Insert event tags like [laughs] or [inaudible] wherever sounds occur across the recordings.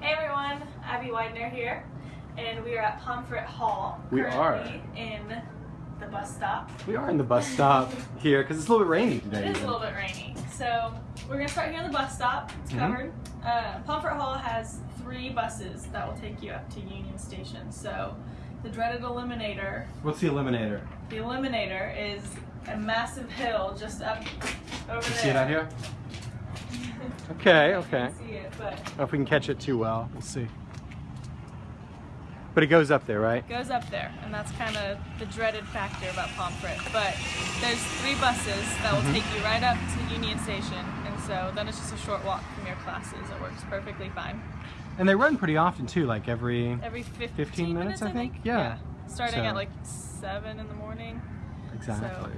Hey everyone, Abby Widener here, and we are at Pomfret Hall. We are. currently in the bus stop. We are in the bus stop here because it's a little bit rainy today. It is a little bit rainy, so we're gonna start here on the bus stop. It's Mhm. covered. Uh, Pomfret Hall has three buses that will take you up to Union Station. So the dreaded Eliminator. What's the eliminator? The Eliminator is a massive hill just up over You there. see it out here? Okay, okay. it, but I don't know if we can catch it too well. We'll see. But it goes up there, right? goes up there, and that's kind of the dreaded factor about Pomfret. But there's three buses that will Mhm. take you right up to Union Station, and so then it's just a short walk from your classes. It works perfectly fine. And they run pretty often too, like every. Every 15, 15 minutes, I think? think. Yeah. Starting So- at like seven in the morning. Exactly.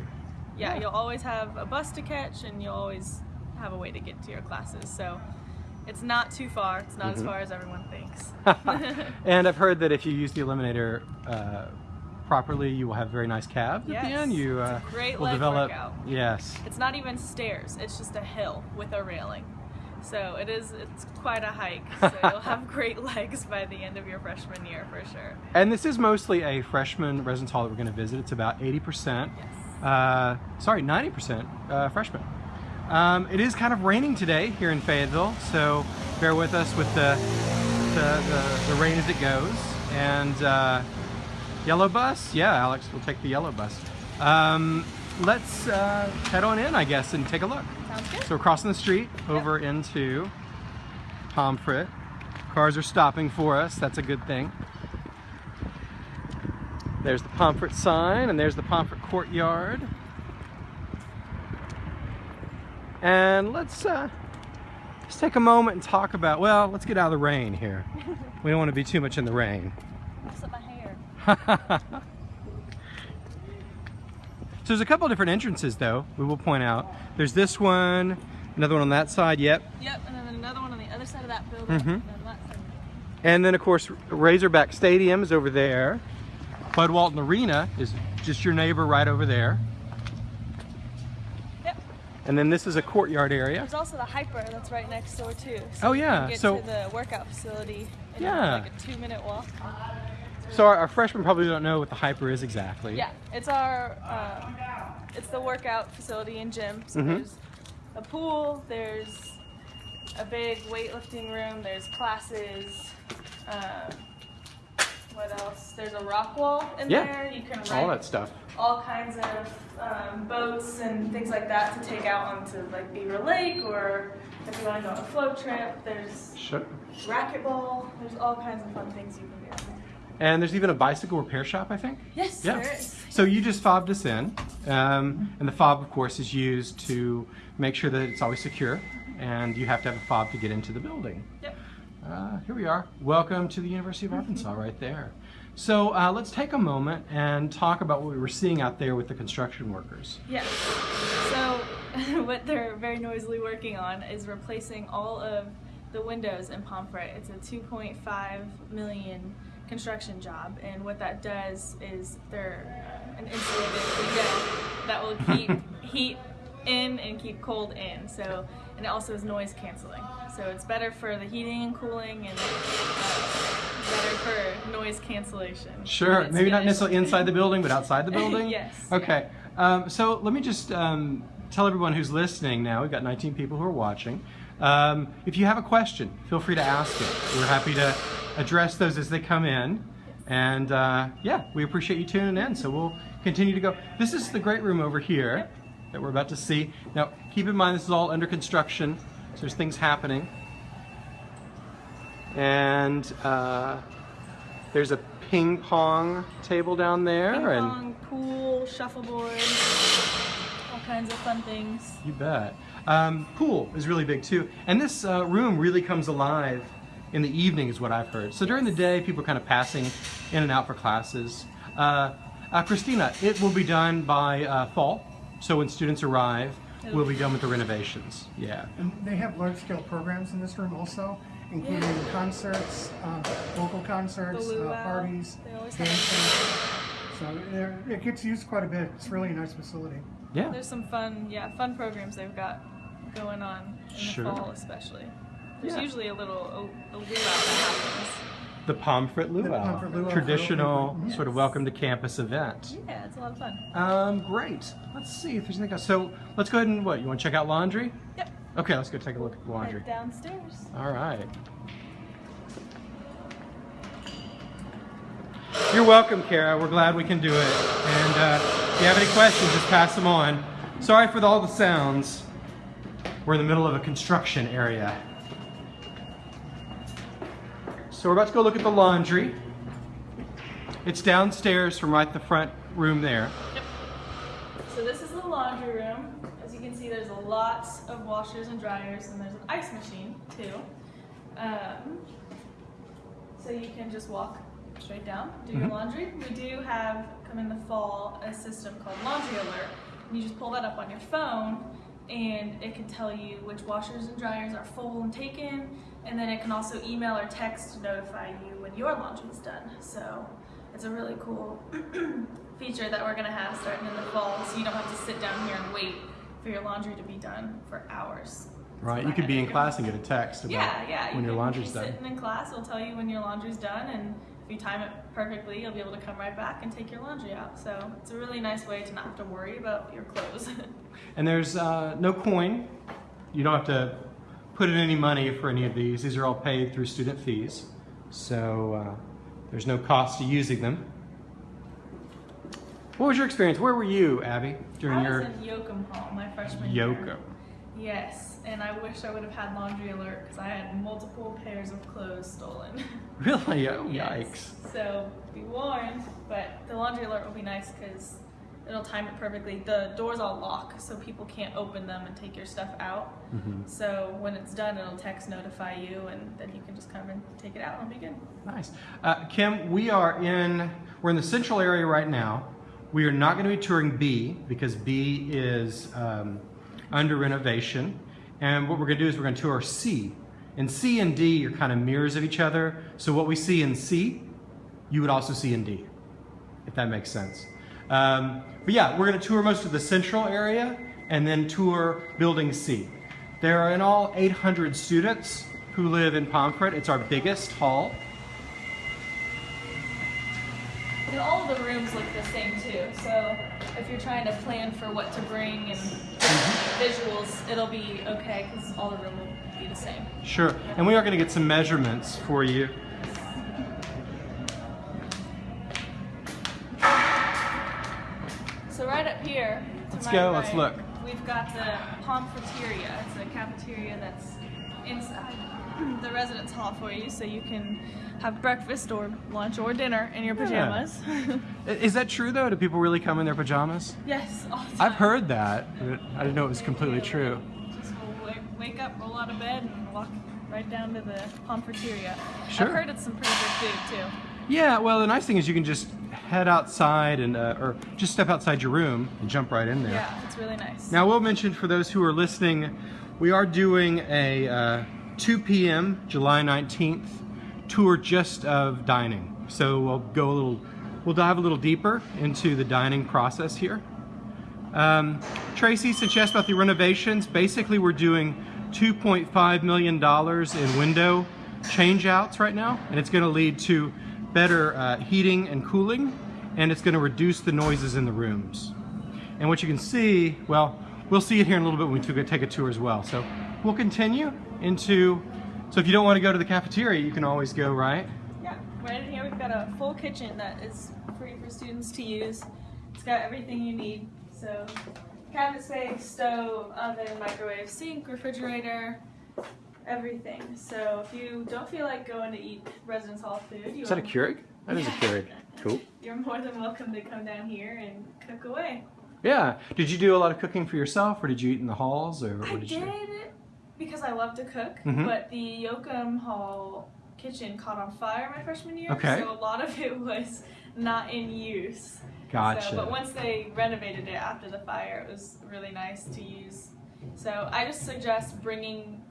Yeah, Yeah. you'll always have a bus to catch, and you'll always have a way to get to your classes. So it's not too far. It's not as Mhm. far as everyone thinks. [laughs] and I've heard that if you use the eliminator uh, properly, you will have very nice calves at the Yes, end. You it's a uh, great will develop. workout. Yes. It's not even stairs, it's just a hill with a railing. So it is it's quite a hike. So [laughs] you'll have great legs by the end of your freshman year for sure. And this is mostly a freshman residence hall that we're going to visit. It's about 80%. Yes. Uh, sorry, 90% uh, freshmen. Um, it is kind of raining today here in Fayetteville, so bear with us with the the, the, the rain as it goes. And uh, yellow bus, yeah, Alex we'll take the yellow bus. Um, let's uh, head on in, I guess, and take a look. Sounds good. So we're crossing the street over into Pomfret. Cars are stopping for us. That's a good thing. There's the Pomfret sign, and there's the Pomfret courtyard. And let's uh, let's take a moment and talk about. Well, let's get out of the rain here. we don't want to be too much in the rain. Mess up my hair. [laughs] So there's a couple different entrances though, we will point out. There's this one, another one on that side, yep. Yep, and then another one on the other side of that building. And then that side. And then of course Razorback Stadium is over there. Bud Walton Arena is just your neighbor right over there. And then this is a courtyard area. There's also the hyper that's right next door too. So Oh, yeah, so- to the workout facility in Yeah. like a two minute walk. So our, our freshmen probably don't know what the hyper is exactly. Yeah, it's our um, it's the workout facility and gym. So Mhm. there's a pool, there's a big weightlifting room, there's classes. Um, what else? There's a rock wall in Yeah, there. You can All that stuff. all kinds of um, boats and things like that to take out onto like Beaver Lake or if you want to go on a float trip. There's Sure. racquetball. There's all kinds of fun things you can do. And there's even a bicycle repair shop, I think. Yes, Yeah. there is. So you just fobbed us in, um, and the fob, of course, is used to make sure that it's always secure, and you have to have a fob to get into the building. Yep. Uh, here we are. Welcome to the University of Arkansas, right there. So uh, let's take a moment and talk about what we were seeing out there with the construction workers. Yes. So [laughs] what they're very noisily working on is replacing all of the windows in Pomfret. It's a 2.5 million construction job, and what that does is they're uh, an insulated window that will [laughs] keep heat in and keep cold in. So, and it also is noise canceling. So it's better for the heating and cooling, and uh, better for noise cancellation. Sure, maybe not necessarily inside the building, but outside the [laughs] building? Yes, Okay, um, so let me just um, tell everyone who's listening now, we've got 19 people who are watching. Um, if you have a question, feel free to ask it. We're happy to address those as they come in. And uh, yeah, we appreciate you tuning in, so we'll continue to go. This is the great room over here that we're about to see. Now, keep in mind this is all under construction, so there's things happening. And uh, there's a ping pong table down there. Ping and pong, pool, shuffleboard, all kinds of fun things. You bet. Um, pool is really big too. And this uh, room really comes alive in the evening is what I've heard. So during the day, people are kind of passing in and out for classes. Uh, uh, Christina, it will be done by uh, fall. So when students arrive, we'll be done with the renovations. Yeah. And they have large-scale programs in this room also, including Yeah. concerts, um, local concerts, The uh, parties, They always have dancing. So it gets used quite a bit. It's really a nice facility. Yeah. There's some fun, yeah, fun programs they've got going on in Sure. the fall, especially. There's Yeah. usually a little a, a luau that happens. The Pomfret The Luau, Pomfret Luau traditional opening. sort of welcome to campus event. Yeah, it's a lot of fun. Um, great. Let's see if there's anything else. So let's go ahead and what? You want to check out laundry? Yep. Okay, let's go take a look at the laundry. Head downstairs. All right. You're welcome, Kara. We're glad we can do it. And uh, if you have any questions, just pass them on. Sorry for the, all the sounds. We're in the middle of a construction area. So we're about to go look at the laundry. It's downstairs from right the front room there. So this is the laundry room. As you can see, there's a lot of washers and dryers, and there's an ice machine too. Um, so you can just walk straight down, do your Mhm. laundry. We do have, come in the fall, a system called Laundry Alert. And you just pull that up on your phone, and it can tell you which washers and dryers are full and taken, and then it can also email or text to notify you when your laundry is done. So it's a really cool [clears throat] feature that we're gonna have starting in the fall, so you don't have to sit down here and wait for your laundry to be done for hours. Right, That's you could be in class and get a text about Yeah, yeah. you when your laundry's done. Sitting in class, it'll tell you when your laundry's done, and if you time it perfectly, you'll be able to come right back and take your laundry out. So it's a really nice way to not have to worry about your clothes. [laughs] And there's uh, no coin. You don't have to put in any money for any of these. These are all paid through student fees. So uh, there's no cost to using them. What was your experience? Where were you, Abby, during your? I your was in Yoakum Hall my freshman year. Yoko? Yes, and I wish I would have had laundry alert because I had multiple pairs of clothes stolen. Really? Oh, [laughs] Yes. yikes. So be warned, but the laundry alert will be nice because it'll time it perfectly. The doors all lock, so people can't open them and take your stuff out. Mhm. So when it's done, it'll text notify you, and then you can just come and take it out and be good. Nice. Uh, Kim, we are in, we're in the central area right now. We are not going to be touring B because B is um, under renovation. And what we're going to do is we're going to tour C. And C and D are kind of mirrors of each other. So what we see in C, you would also see in D, if that makes sense. Um, but yeah, we're going to tour most of the central area and then tour Building C. There are in all 800 students who live in Pomfret. It's our biggest hall. And all of the rooms look the same too. So if you're trying to plan for what to bring and visuals, it'll be okay because all the room will be the same. Sure. And we are going to get some measurements for you. So right up here, Let's go, let's look. We've got the Pomfreteria. It's a cafeteria that's inside [clears throat] the residence hall for you, so you can have breakfast or lunch or dinner in your pajamas. I- Is that true though? Do people really come in their pajamas? yes, all the time. I've heard that, but I didn't know it was completely true. Just wake, wake up, roll out of bed, and walk right down to the Pomfreteria. Sure. I've heard it's some pretty good food too. Yeah, well, the nice thing is you can just head outside and, uh, or just step outside your room and jump right in there. Yeah, it's really nice. Now, we'll mention for those who are listening, we are doing a uh, 2 p.m. July 19th tour just of dining. So we'll go a little, we'll dive a little deeper into the dining process here. Um, Tracy, since you asked about the renovations, basically we're doing $2.5 million in window change outs right now, and it's going to lead to better uh, heating and cooling, and it's going to reduce the noises in the rooms. And what you can see, well, we'll see it here in a little bit when we take a tour as well. So we'll continue into, so if you don't want to go to the cafeteria, you can always go, right? Yeah, right in here we've got a full kitchen that is free for students to use. It's got everything you need. So cabinet space, stove, oven, microwave, sink, refrigerator, everything. So if you don't feel like going to eat residence hall food, you Is that a Keurig? That is a Keurig. Cool. You're more than welcome to come down here and cook away. Yeah. Did you do a lot of cooking for yourself, or did you eat in the halls, or what I did did because I love to cook, Mhm. but the Yoakum Hall kitchen caught on fire my freshman year, Okay. so a lot of it was not in use. Gotcha. So, but once they renovated it after the fire, it was really nice to use. So I just suggest bringing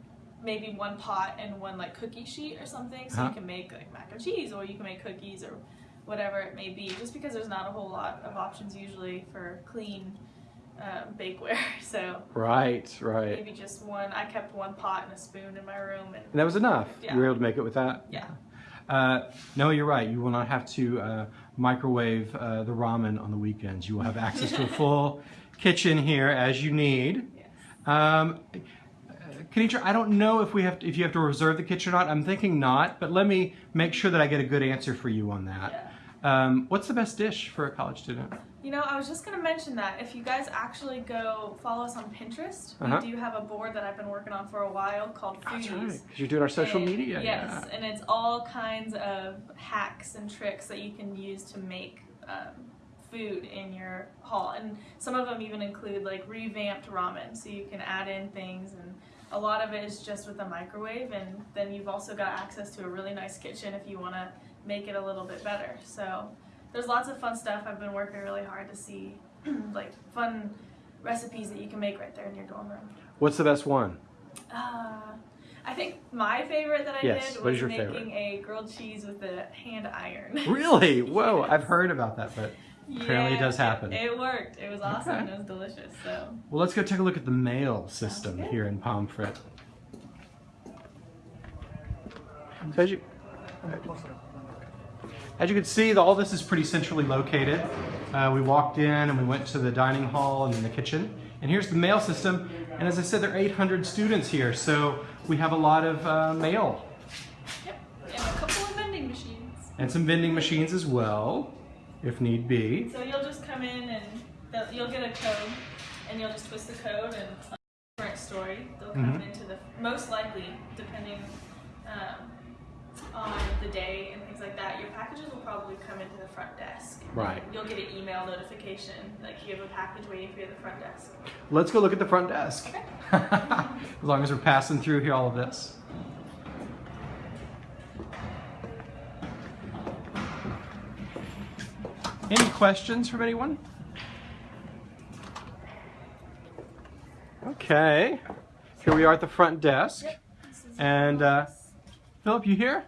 maybe one pot and one like cookie sheet or something, so Uh-huh. you can make like mac and cheese, or you can make cookies or whatever it may be. Just because there's not a whole lot of options usually for clean um, bakeware. [laughs] So Right, right. maybe just one. I kept one pot and a spoon in my room, and And that was enough. Yeah. You were able to make it with that? yeah. Uh, no, you're right. You will not have to uh, microwave uh, the ramen on the weekends. You will have access to a [laughs] full kitchen here as you need. Yes. Um, uh, Kenitra, I don't know if we have to, if you have to reserve the kitchen or not. I'm thinking not, but let me make sure that I get a good answer for you on that. Um, what's the best dish for a college student? You know, I was just gonna mention that if you guys actually go follow us on Pinterest, Uh-huh. we do have a board that I've been working on for a while called That's Foodies. right, because you're doing our social And- media. Yes, yeah. and it's all kinds of hacks and tricks that you can use to make um, food in your hall. And some of them even include like revamped ramen, so you can add in things. And a lot of it is just with the microwave. And then you've also got access to a really nice kitchen if you want to make it a little bit better. So there's lots of fun stuff. I've been working really hard to see [clears throat] like fun recipes that you can make right there in your dorm room. What's the best one? Uh, I think my favorite that I Yes, did was making favorite? a grilled cheese with a hand iron. Really? [laughs] Whoa, Yes. I've heard about that, but Apparently it does happen. It, worked. It was awesome. Okay. It was delicious. So well, let's go take a look at the mail system here in Pomfret. So as you, I'm gonna close it up. As you can see, all this is pretty centrally located. Uh, we walked in and we went to the dining hall and then the kitchen. And here's the mail system. And as I said, there are 800 students here, so we have a lot of uh, mail yep, and a couple of vending machines. and some vending machines as well, if need be. So you'll just come in and you'll get a code, and you'll just twist the code and a current story. They'll come Mhm. into the most likely, depending um, on the day and things like that. Your packages will probably come into the front desk. Right. You'll get an email notification like you have a package waiting for you at the front desk. Let's go look at the front desk. Okay. [laughs] as long as we're passing through here, all of this. Any questions from anyone? Okay, here we are at the front desk. Yep. And, uh. Philip, you here?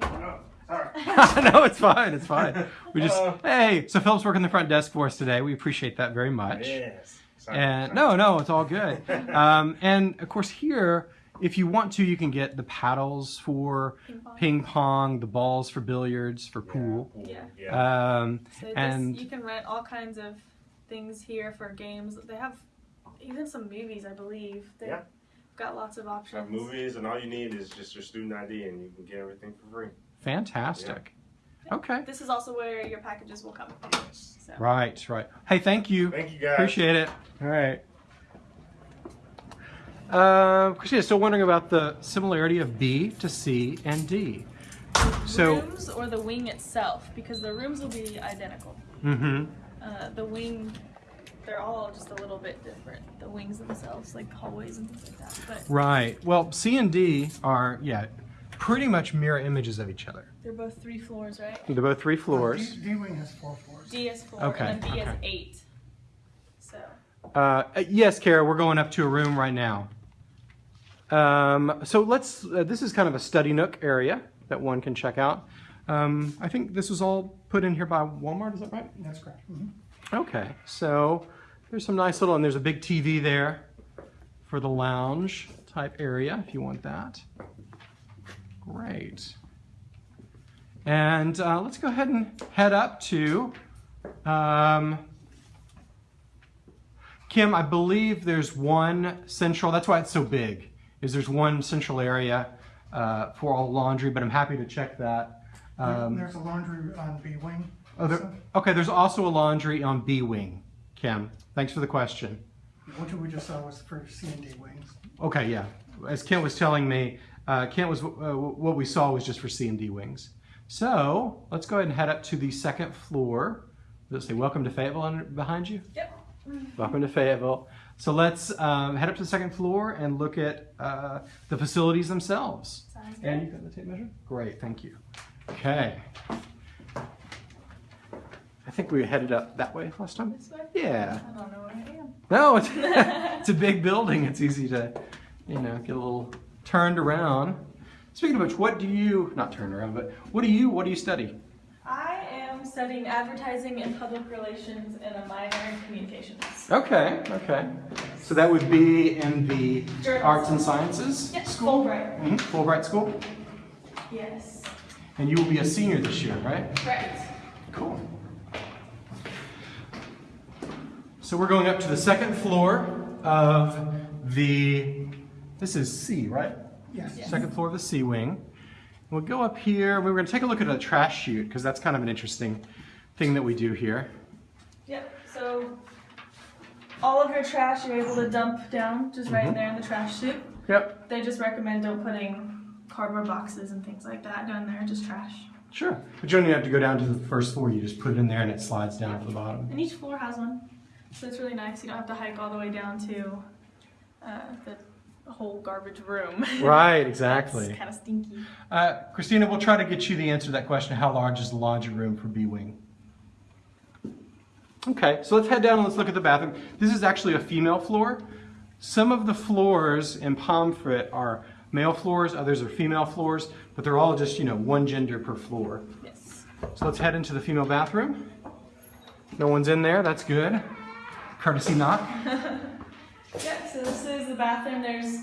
Sorry. [laughs] no, it's fine. It's fine. We just Hello. hey. So Philip's working the front desk for us today. We appreciate that very much. Yes. Sorry, And sorry. no, no, it's all good. [laughs] um, and of course, here, if you want to, you can get the paddles for Ping pong. ping pong, the balls for billiards, for Yeah, pool. Yeah. Yeah. Um, So this, and- you can rent all kinds of things here for games. They have even some movies, I believe. They've Yeah. got lots of options. Have movies, and all you need is just your student ID, and you can get everything for free. fantastic. Okay. This is also where your packages will come. So. Right, right. Hey, thank you. Thank you, guys. Appreciate it. All right. Uh, Christina, still wondering about the similarity of B to C and D. So, rooms or the wing itself, because the rooms will be identical. mm-hmm. Uh, the wing, they're all just a little bit different. The wings themselves, like hallways and things like that. But Right. Well, C and D are, yeah, pretty much mirror images of each other. they're both three floors, right? They're both three floors. D, D wing has four floors. D has four, Okay, and then B has eight. So. Uh, yes, Kara, we're going up to a room right now. Um, so let's, uh, this is kind of a study nook area that one can check out. Um, I think this was all put in here by Walmart, is that right? That's correct. Mhm. Okay, so there's some nice little, and there's a big TV there for the lounge type area if you want that. Great. And uh, let's go ahead and head up to um, Kim. I believe there's one central. That's why it's so big. Is there's one central area uh, for all laundry, but I'm happy to check that. Um, There's a laundry on B wing. Oh, there, okay, there's also a laundry on B wing, Kim. Thanks for the question. What we just saw was for C and D wings. Okay, yeah. As Kent was telling me, uh, Kent was uh, what we saw was just for C and D wings. So let's go ahead and head up to the second floor. Let's say welcome to Fayetteville under, behind you. Yep. Welcome to Fayetteville. So let's um, head up to the second floor and look at uh, the facilities themselves. Sounds And good. you got the tape measure? Great, thank you. Okay. I think we headed up that way last time. This way? Yeah. I don't know where I am. No, it's, [laughs] it's a big building. It's easy to, you know, get a little turned around. Speaking of which, what do you, not turned around, but what do you, what do you study? I studying advertising and public relations and a minor in communications. Okay, okay. So that would be in the Journalism. arts and sciences Yes, school? Fulbright. Mhm, Fulbright School? Yes. And you will be a senior this year, right? Right. Cool. So we're going up to the second floor of the, this is C, right? Yes. Yes. Second floor of the C wing. We'll go up here. We're going to take a look at a trash chute because that's kind of an interesting thing that we do here. Yep. So all of your trash you're able to dump down just right Mhm. there in the trash chute. Yep, They just recommend don't putting cardboard boxes and things like that down there, just trash. sure. But you don't even have to go down to the first floor. You just put it in there and it slides down to the bottom. And each floor has one. So it's really nice. You don't have to hike all the way down to uh, the whole garbage room. [laughs] Right, exactly. It's kind of stinky. Uh, Christina, we'll try to get you the answer to that question. How large is the laundry room for B Wing? Okay, so let's head down and let's look at the bathroom. This is actually a female floor. Some of the floors in Pomfret are male floors, others are female floors, but they're all just, you know, one gender per floor. Yes. So let's head into the female bathroom. No one's in there, that's good. Courtesy knock. [laughs] Yep, so this is the bathroom. There's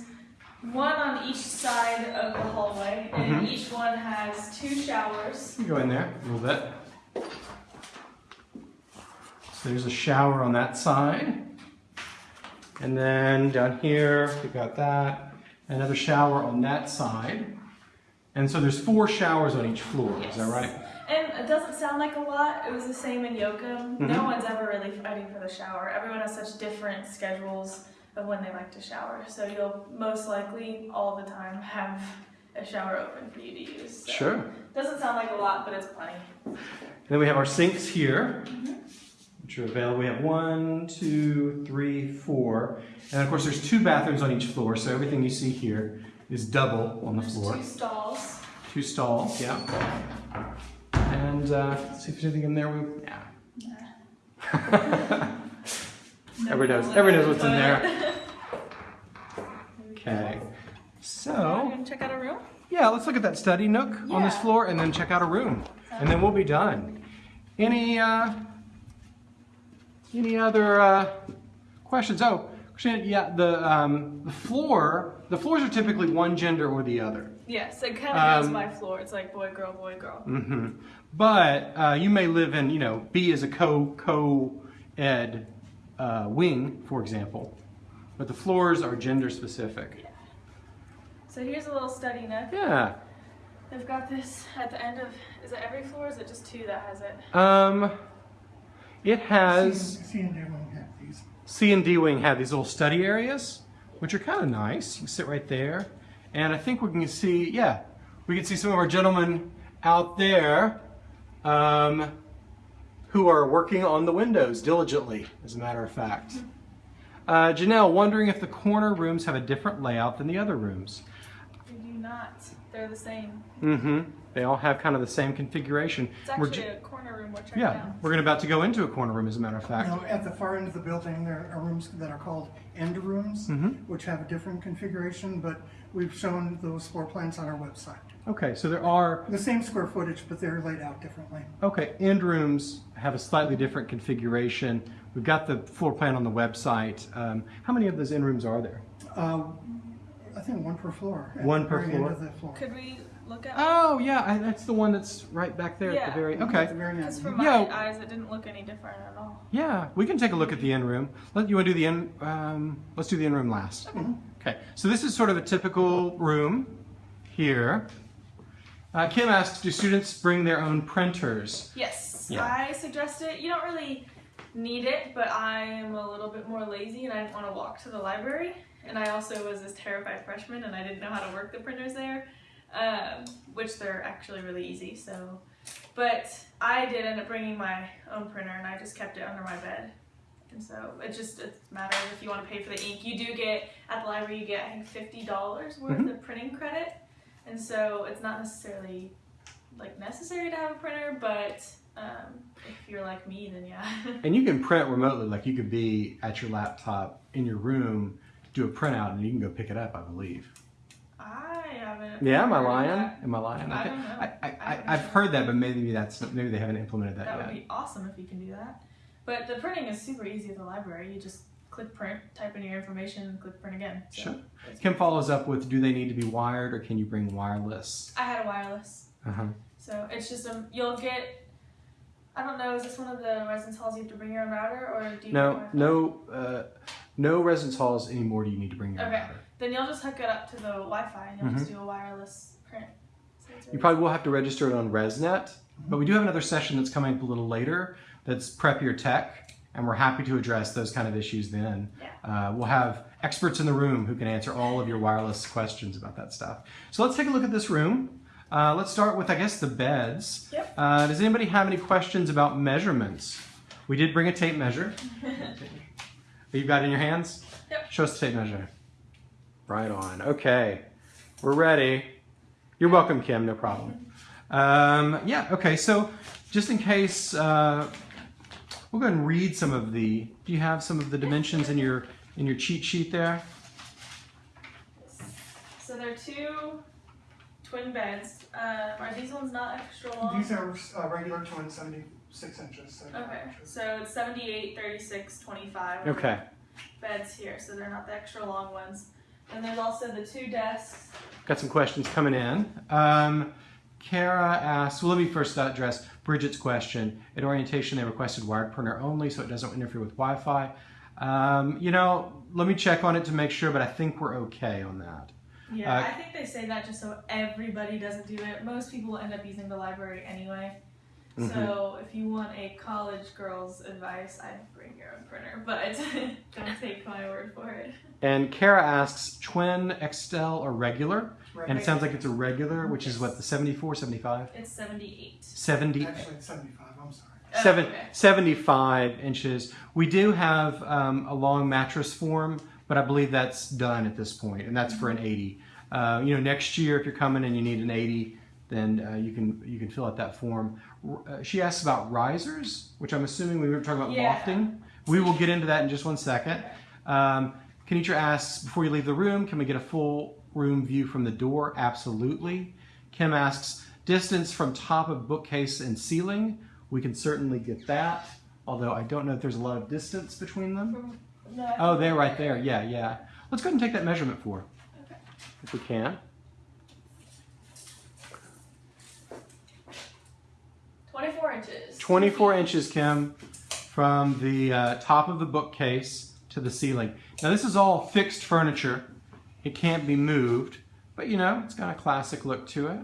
one on each side of the hallway, and Mhm. each one has two showers. You Go in there a little bit. So there's a shower on that side. And then down here, we've got that. Another shower on that side. And so there's four showers on each floor, is that right? And it doesn't sound like a lot. It was the same in Yoakum. Mhm. No one's ever really fighting for the shower. Everyone has such different schedules of when they like to shower. So you'll most likely all the time [laughs] have a shower open for you to use. So Sure. Doesn't sound like a lot, but it's plenty. And then we have our sinks here, which are available. We have one, two, three, four. And of course, there's two bathrooms on each floor, so everything you see here is double on the There's floor. two stalls. Two stalls, yeah. And uh, see if there's anything in there. We, yeah. [laughs] Everyone knows- everyone knows what's in there. [laughs] okay. So, check out a room. yeah, let's look at that study nook on this floor and then check out a room. And then we'll be done. Any uh, any other uh, questions? Oh, yeah, the um, the floor, the floors are typically one gender or the other. Yes, it kind of goes Um, by floor. It's like boy, girl, boy, girl. hmm But uh, you may live in, you know, B is a co co ed uh, wing, for example. But the floors are gender specific. So here's a little study nook. Yeah. They've got this at the end of. Is it every floor? Or is it just two that has it? Um, it has C and D won't have these. C and D wing have these little study areas, which are kind of nice. You can sit right there, and I think we can see, yeah, we can see some of our gentlemen out there um, who are working on the windows diligently, as a matter of fact. Uh, Janelle, wondering if the corner rooms have a different layout than the other rooms. They do not. They're the same. Mm-hmm. They all have kind of the same configuration. It's We're actually a corner room. We're yeah, out. we're about to go into a corner room, as a matter of fact. Now, at the far end of the building, there are rooms that are called end rooms, Mhm. which have a different configuration, but we've shown those floor plans on our website. Okay, so there are The same square footage, but they're laid out differently. Okay, end rooms have a slightly different configuration. We've got the floor plan on the website. Um, how many of those end rooms are there? Uh, I think one per floor. One per floor? the floor. Could we look at? Oh, yeah, I, that's the one that's right back there at the very. At the Okay, very Because end. from my Yeah. eyes, it didn't look any different at all. yeah, we can take a look at the end room. Let you want to do the end. Um, let's do the end room last. Mhm. Okay, so this is sort of a typical room here. Uh, Kim asks, do students bring their own printers? Yes, Yeah. I suggest it. You don't really need it, but I am a little bit more lazy and I didn't want to walk to the library. And I also was this terrified freshman and I didn't know how to work the printers there, um, which they're actually really easy. So, but I did end up bringing my own printer and I just kept it under my bed. And so it just it's a matter of if you want to pay for the ink. You do get at the library you get I think fifty dollars worth Mhm. of printing credit, and so it's not necessarily like necessary to have a printer, but um, if you're like me, then yeah. [laughs] And you can print remotely, like you could be at your laptop in your room, do a printout, and you can go pick it up, I believe. I haven't Yeah, am I lying? That. Am I lying? I Okay. don't know. I, I, I've heard that, but maybe that's maybe they haven't implemented that, That yet. That would be awesome if you can do that. But the printing is super easy at the library. You just click print, type in your information, and click print again. So Sure. Kim follows up with, do they need to be wired or can you bring wireless? I had a wireless, Uh-huh. so it's just um you'll get. I don't know. Is this one of the residence halls you have to bring your own router, or do you? No, no, uh, no residence halls anymore. Do you need to bring your own Okay. router? Then you'll just hook it up to the Wi-Fi, and you'll just do a wireless print. So You probably will have to register it on ResNet, but we do have another session that's coming up a little later. That's Prep Your Tech, and we're happy to address those kind of issues then. Uh, we'll have experts in the room who can answer all of your wireless questions about that stuff. So let's take a look at this room. Uh, let's start with, I guess, the beds. Yep. Uh, does anybody have any questions about measurements? We did bring a tape measure. [laughs] You've got it in your hands? Yep. Show us the tape measure. Right on. Okay. We're ready. You're welcome, Kim. No problem. [laughs] Um, yeah, okay. So just in case, uh, we'll go ahead and read some of the, do you have some of the dimensions in your, in your cheat sheet there? So there are two twin beds. Um, are these ones not extra long? These are uh, regular twins, 76 inches. So Okay, so it's 78, 36, 25 Okay. beds here, so they're not the extra long ones. And there's also the two desks. Got some questions coming in. Um, Kara asks, well, let me first address Bridget's question. At orientation, they requested wired printer only, so it doesn't interfere with Wi-Fi. Um, you know, let me check on it to make sure, but I think we're okay on that. Yeah, Uh, I think they say that just so everybody doesn't do it. Most people end up using the library anyway. Mhm. So if you want a college girl's advice, I'd bring your own printer, but [laughs] don't take my word for it. And Kara asks, twin, XL, or regular? Right. And it sounds like it's a regular, which is what, the 74, 75? It's 78. 70, Actually, it's 75. I'm sorry. Oh, Seven, okay. 75 inches. We do have um, a long mattress form, but I believe that's done at this point, and that's for an 80. Uh, you know, next year if you're coming and you need an 80, then uh, you can you can fill out that form. Uh, she asks about risers, which I'm assuming we were talking about Yeah. lofting. We will get into that in just one second. Um, Kenitra asks, before you leave the room, can we get a full room view from the door? Absolutely. Kim asks, distance from top of bookcase and ceiling. We can certainly get that, although I don't know if there's a lot of distance between them. No, Oh, they're right there. Yeah, yeah. Let's go ahead and take that measurement for Okay. if we can. 24 inches. 24 inches, Kim, from the uh, top of the bookcase to the ceiling. Now, this is all fixed furniture. It can't be moved, but you know, it's got a classic look to it.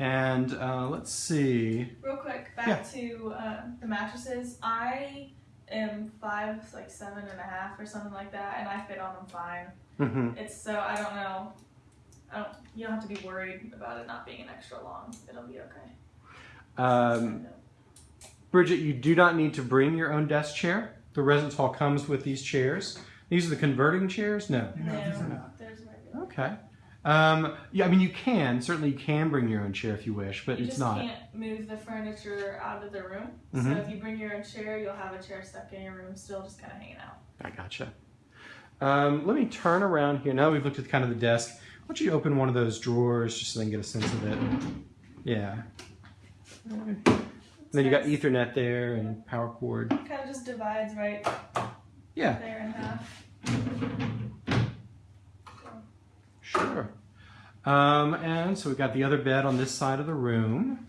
And uh, let's see. Real quick, back Yeah. to uh, the mattresses. I am five, like seven and a half or something like that, and I fit on them fine. hmm It's so I don't know. I don't. You don't have to be worried about it not being an extra long. It'll be okay. Um, Bridget, you do not need to bring your own desk chair. The residence hall comes with these chairs. These are the converting chairs? No. No, these are not. Okay. Um, yeah, I mean, you can. Certainly, you can bring your own chair if you wish, but you it's just not. can't move the furniture out of the room. Mhm. So if you bring your own chair, you'll have a chair stuck in your room, still just kind of hanging out. I gotcha. Um, let me turn around here. Now that we've looked at kind of the desk. Why don't you open one of those drawers just so they can get a sense of it? Yeah. And then you got Ethernet there and power cord. Kind of just divides right Yeah, there in half. sure. Um, and so we've got the other bed on this side of the room.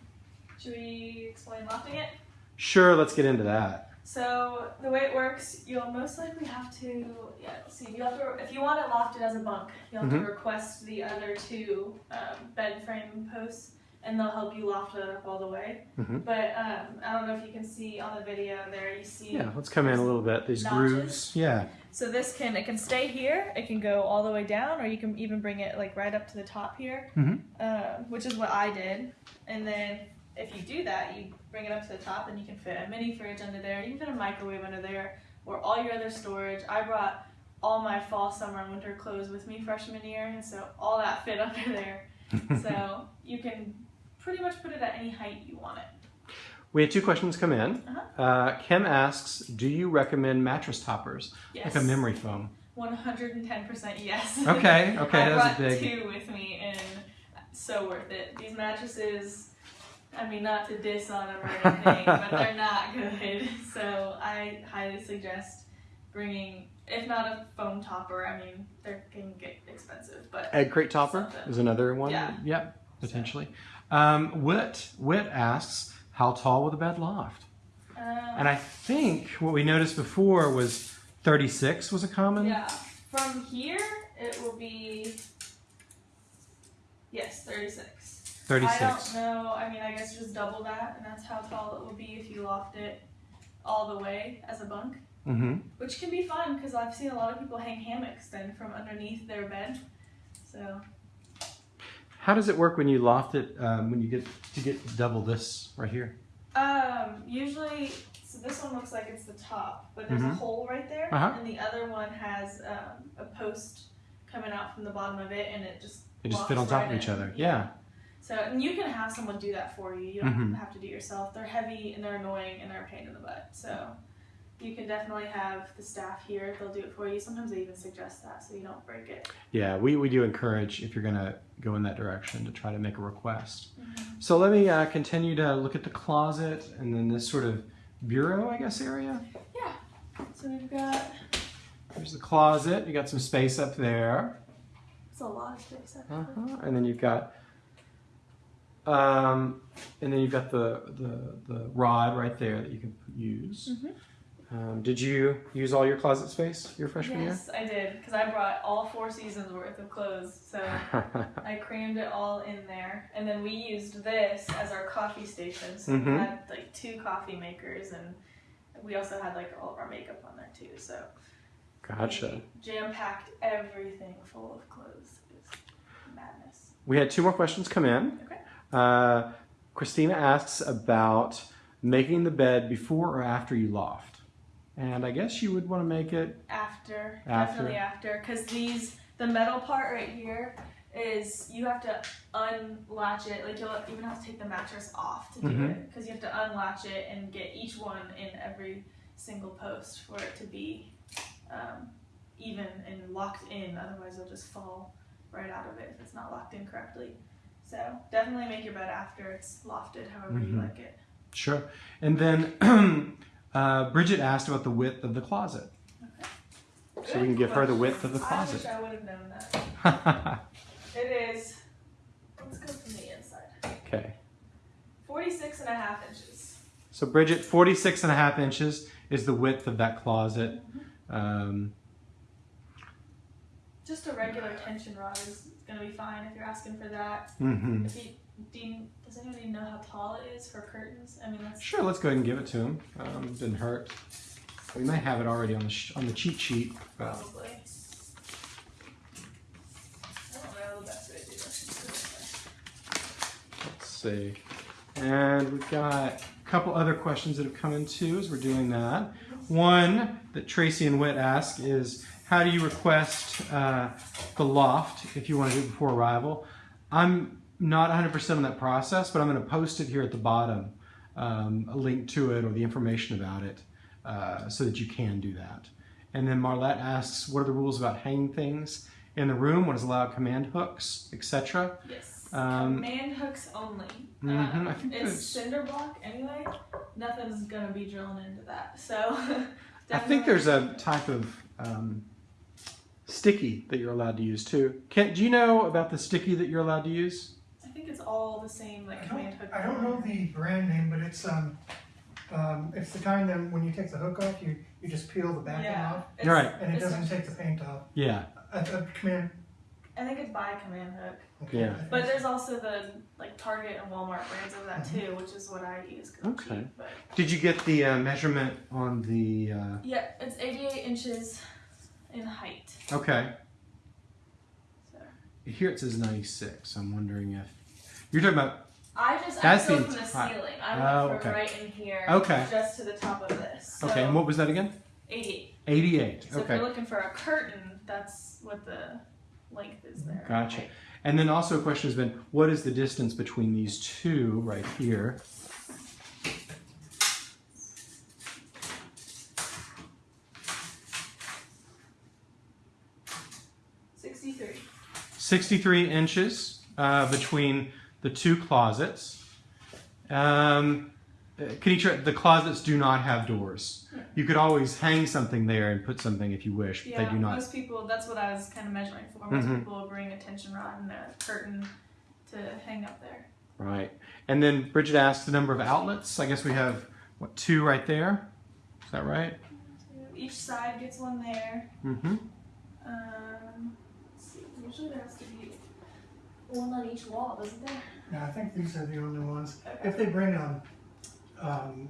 Should we explain lofting it? Sure, let's get into that. So the way it works, you'll most likely have to, yeah, see, you have to, if you want it lofted as a bunk, you'll have Mhm. to request the other two um, bed frame posts, and they'll help you loft it up all the way. Mhm. But um, I don't know if you can see on the video there, you see. Yeah, let's come in a little bit. These Notches. grooves. Yeah. So this can, it can stay here, it can go all the way down, or you can even bring it like right up to the top here, Mhm. uh, which is what I did. And then if you do that, you bring it up to the top, and you can fit a mini fridge under there, you can fit a microwave under there, or all your other storage. I brought all my fall, summer, and winter clothes with me freshman year, and so all that fit [laughs] under there. [laughs] so you can pretty much put it at any height you want it. We had two questions come in. Uh-huh. Uh, Kim asks, do you recommend mattress toppers? Yes. Like a memory foam. 110% yes. Okay, [laughs] okay, I that's big. two with me, and so worth it. These mattresses, I mean, not to diss on them or anything, but [laughs] they're not good. [laughs] So I highly suggest bringing, if not a foam topper, I mean, they can get expensive, but Egg crate topper Something. is another one. Yeah. Yep, potentially. Um, Wit, Whit asks, how tall will the bed loft? um, And I think what we noticed before was 36 was a common. yeah, from here it will be, yes, 36. 36. I 36. don't know. I mean, I guess just double that, and that's how tall it would be if you loft it all the way as a bunk, Mm-hmm. which can be fun because I've seen a lot of people hang hammocks then from underneath their bed. So How does it work when you loft it? Um, when you get to get double this right here? Um, usually, so this one looks like it's the top, but there's a Mhm. hole right there, Uh-huh. and the other one has um, a post coming out from the bottom of it, and it just They just fit on top right of each in. other. Yeah. So, and you can have someone do that for you. You don't Mhm. have to do it yourself. They're heavy and they're annoying and they're a pain in the butt. So, you can definitely have the staff here. They'll do it for you. Sometimes they even suggest that so you don't break it. Yeah, we, we do encourage if you're going to go in that direction to try to make a request. Mm-hmm. So let me uh, continue to look at the closet and then this sort of bureau, I guess, area. Yeah. So we've got There's the closet. You got some space up there. it's a lot of space. Actually. Uh-huh. And then you've got, um, and then you've got the, the, the rod right there that you can use. Mhm. Um, did you use all your closet space your freshman year? Yes, I did because I brought all four seasons worth of clothes. So. [laughs] I crammed it all in there, and then we used this as our coffee station. So Mhm. we had like two coffee makers, and we also had like all of our makeup on there too. So gotcha. jam packed everything full of clothes. It was madness. We had two more questions come in. Okay. Uh, Christina asks about making the bed before or after you loft. And I guess you would want to make it. After, After. definitely after, because these the metal part right here is you have to unlatch it. Like you'll even have to take the mattress off to do Mhm. it because you have to unlatch it and get each one in every single post for it to be um, even and locked in. Otherwise, it'll just fall right out of it if it's not locked in correctly. So definitely make your bed after it's lofted, however you Mhm. like it. Sure. And then [clears throat] uh, Bridget asked about the width of the closet. So we can give her the width of the closet. I closet. wish I would have known that. [laughs] It is, let's go from the inside. okay. 46 and a half inches. So Bridget, 46 and a half inches is the width of that closet. Um, Just a regular tension rod is going to be fine if you're asking for that. mhm. If you, do you- does anybody know how tall it is for curtains? I mean, that's Sure, let's go ahead and give it to him. Um, didn't hurt. We may have it already on the sh- on the cheat sheet. probably. I don't know the best way to do this. Let's see. And we've got a couple other questions that have come in too as we're doing that. One that Tracy and Witt ask is how do you request uh, the loft if you want to do it before arrival? I'm not 100% on that process, but I'm going to post it here at the bottom, um, a link to it or the information about it uh, so that you can do that. And then Marlette asks, what are the rules about hanging things in the room? What is allowed? Command hooks, etc. Yes. Um, Command hooks only. mhm, Um, I think it's that's- cinder block anyway. Nothing's gonna be drilling into that. So. [laughs] I think there's a type of um, sticky that you're allowed to use too. Kent, do you know about the sticky that you're allowed to use? I think it's all the same, like I command don't, hook. I don't know the brand name, but it's um, um, it's the kind that when you take the hook off, you, you just peel the backing Yeah. off, It's- Right. and it doesn't take the paint off. Yeah. A, a command. I think it's by command hook. Okay, Yeah. But there's also the like Target and Walmart brands of that Mm-hmm. too, which is what I use. Okay. cheap, but Did you get the uh, measurement on the? Uh, yeah, it's 88 inches in height. okay. So Here it says 96. I'm wondering if you're talking about. I just That's I go the from the ceiling. I Oh, went for okay. right in here. Okay. Just to the top of this. So Okay, and what was that again? 88. 88. So if you're looking for a curtain, that's what the length is there. Gotcha. Height. And then also a question has been, what is the distance between these two right here? 63. 63 inches uh, between the two closets. Um, Kenitra, the closets do not have doors. You could always hang something there and put something if you wish, but Yeah, they do not. most people, that's what I was kind of measuring for. Most Mhm. people bring a tension rod and a curtain to hang up there. Right. And then Bridget asked the number of outlets. I guess we have, what, two right there? Is that right? Each side gets one there. Mm-hmm. Um, let's see, usually there has to be one on each wall, doesn't there? Yeah, I think these are the only ones. If they bring um, um,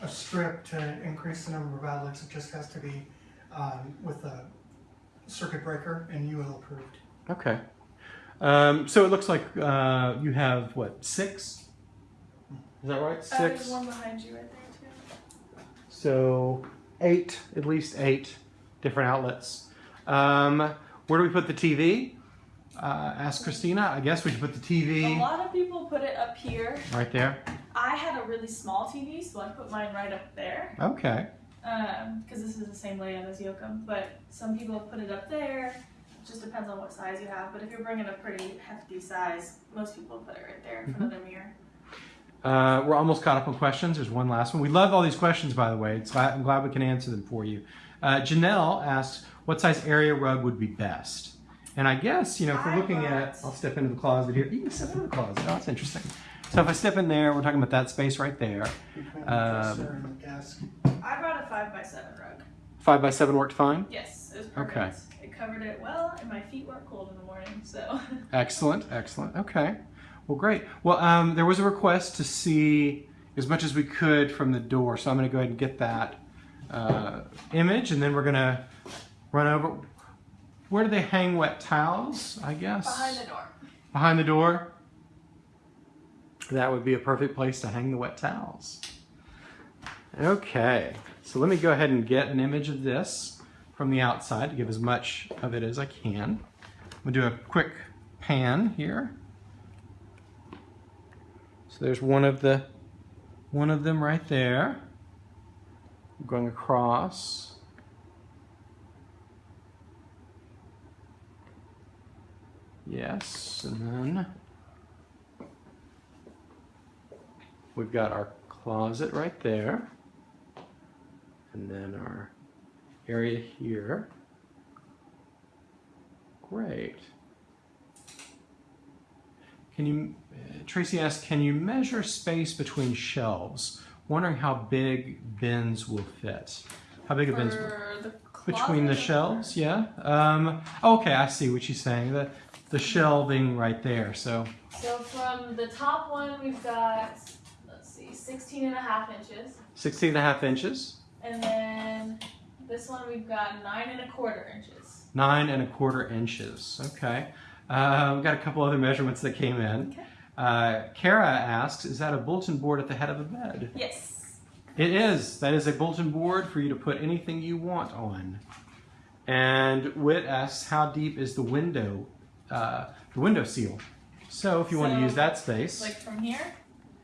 a strip to increase the number of outlets, it just has to be um, with a circuit breaker and UL approved. Okay. Um, so it looks like uh, you have, what, six? Is that right? Uh, there's one behind you right there too. So eight, at least eight different outlets. Um, where do we put the TV? Uh, ask Christina. I guess we should put the TV. A lot of people put it up here. right there. I had a really small TV, so I put mine right up there. Okay. because this is the same layout as Yocum, but some people put it up there. It just depends on what size you have. But if you're bringing a pretty hefty size, most people put it right there in front of their mirror. Uh, we're almost caught up on questions. There's one last one. We love all these questions, by the way. It's, I'm glad we can answer them for you. Uh, Janelle asks, what size area rug would be best? And I guess, you know, if we're looking at, I'll step into the closet here. You can step into the closet. Oh, that's interesting. So if I step in there, we're talking about that space right there. Um, dresser and the desk. I brought a five by seven rug. Five by seven worked fine. Yes, it was perfect. Okay. It covered it well, and my feet weren't cold in the morning, so. [laughs] Excellent, excellent. Okay. Well, great. Well, um, there was a request to see as much as we could from the door, so I'm going to go ahead and get that uh, image, and then we're going to run over. Where do they hang wet towels? I guess Behind the door. Behind the door. That would be a perfect place to hang the wet towels. Okay, so let me go ahead and get an image of this from the outside to give as much of it as I can. I'm gonna do a quick pan here. So there's one of the one of them right there. Going across. Yes, and then we've got our closet right there. And then our area here. Great. Can you, Tracy asked, can you measure space between shelves? Wondering how big bins will fit. How big a bins? For the Between the shelves, yeah. Um, okay, I see what she's saying. The the shelving right there. So So from the top one, we've got, let's see, 16 and a half inches. 16 and a half inches, And then this one, we've got nine and a quarter inches. nine and a quarter inches. Okay. Uh, we've got a couple other measurements that came in. Okay. Uh, Kara asks, is that a bulletin board at the head of the bed? Yes. It is. That is a bulletin board for you to put anything you want on. And Whit asks, how deep is the window, uh, the window seal? So if you want to use that space, Like from here,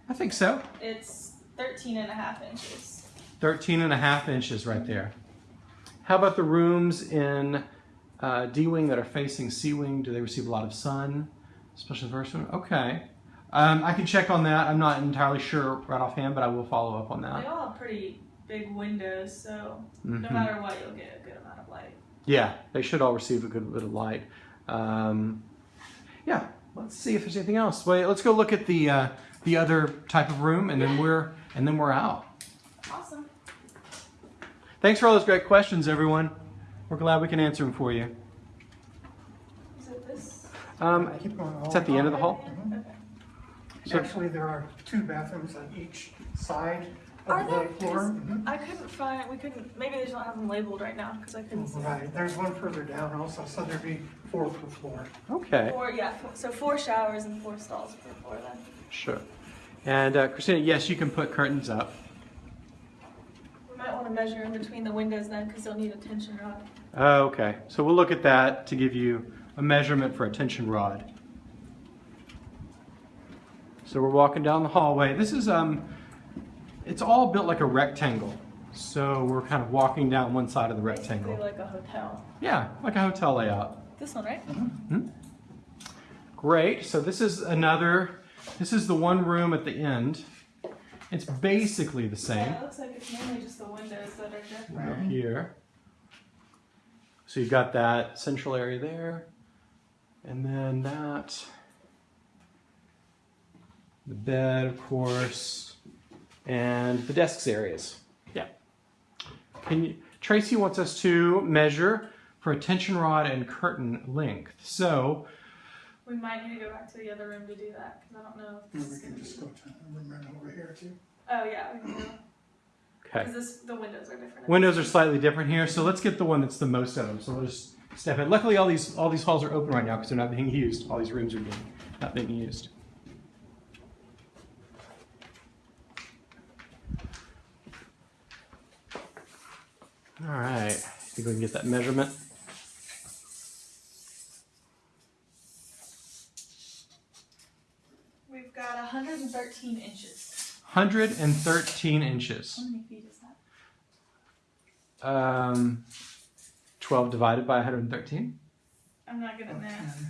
I think so. it's 13 and a half inches. 13 and a half inches right there. How about the rooms in uh, D wing that are facing C wing? Do they receive a lot of sun? Especially the first one? Okay. Um, I can check on that. I'm not entirely sure right offhand, but I will follow up on that. They all have pretty big windows, so no Mhm. matter what, you'll get a good amount of light. Yeah, they should all receive a good bit of light. Um, yeah, let's see if there's anything else. Wait, let's go look at the uh, the other type of room, and then we're and then we're out. Awesome. Thanks for all those great questions, everyone. We're glad we can answer them for you. Is it this? Um, I keep going all it's at the end of the hall. Okay. So- Actually, there are two bathrooms on each side Are of there? the floor. 'Cause Mhm. I couldn't find, we couldn't, maybe they just don't have them labeled right now because I couldn't see. Right, there's one further down also, so there'd be four per floor. Okay, Four, yeah, four, so four showers and four stalls per floor then. sure. And uh, Christina, yes, you can put curtains up. We might want to measure in between the windows then because they'll need a tension rod. Oh, okay, so we'll look at that to give you a measurement for a tension rod. So we're walking down the hallway. This is um, it's all built like a rectangle. So we're kind of walking down one side of the Basically rectangle. like a hotel. Yeah, like a hotel layout. This one, right? Hmm. Great. So this is another, this is the one room at the end. It's basically the same. Yeah, it looks like it's mainly just the windows that are different. Up here. So you've got that central area there, and then that, the bed, of course, and the desks areas. Yeah. Can you, Tracy wants us to measure for a tension rod and curtain length. So We might need to go back to the other room to do that because I don't know if And this we can gonna just be. go to a room right over here too. Oh yeah, we can go. okay. Because the windows are different. Windows are slightly different here, so let's get the one that's the most of them. So we'll just step in. Luckily, all these all these halls are open right now because they're not being used. All these rooms are being not being used. All right, think we can get that measurement. We've got 113 inches. 113 inches. How many feet is that? Um, 12 divided by 113. I'm not good at math.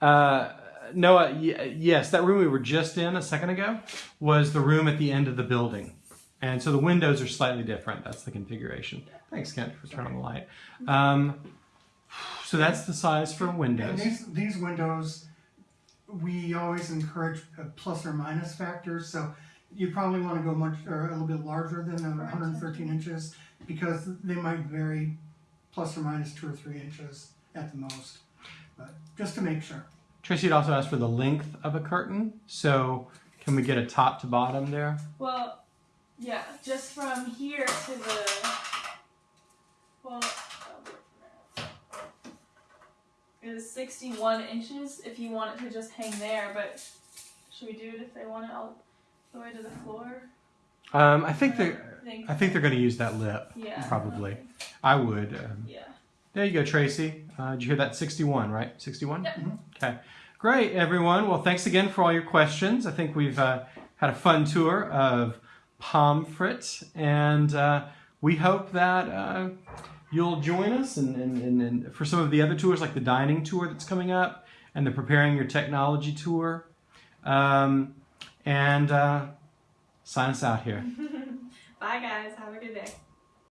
Uh, Noah, y- yes, that room we were just in a second ago was the room at the end of the building. And so the windows are slightly different. That's the configuration. Thanks, Kent, for turning on the light. Um, so that's the size for And windows. these, these windows, we always encourage a plus or minus factors, so you probably wanna go much, or a little bit larger than the hundred and thirteen inches, because they might vary plus or minus two or three inches at the most, but just to make sure. Tracy had also asked for the length of a curtain. So can we get a top to bottom there? Well, yeah, just from here to the. Well, it from there. It is 61 inches if you want it to just hang there, but should we do it if they want it all the way to the floor? Um, I think they're. I think. They're going to use that lip. Yeah. Probably. I would. Um, Yeah. There you go, Tracy. Uh, did you hear that? 61, right? 61? Yep. Okay. Great, everyone. Well, thanks again for all your questions. I think we've uh, had a fun tour of Pomfret, and uh, we hope that uh, you'll join us and, and, and, for some of the other tours, like the dining tour that's coming up and the Preparing Your Technology tour. Um, and uh, sign us out here. [laughs] Bye, guys. Have a good day.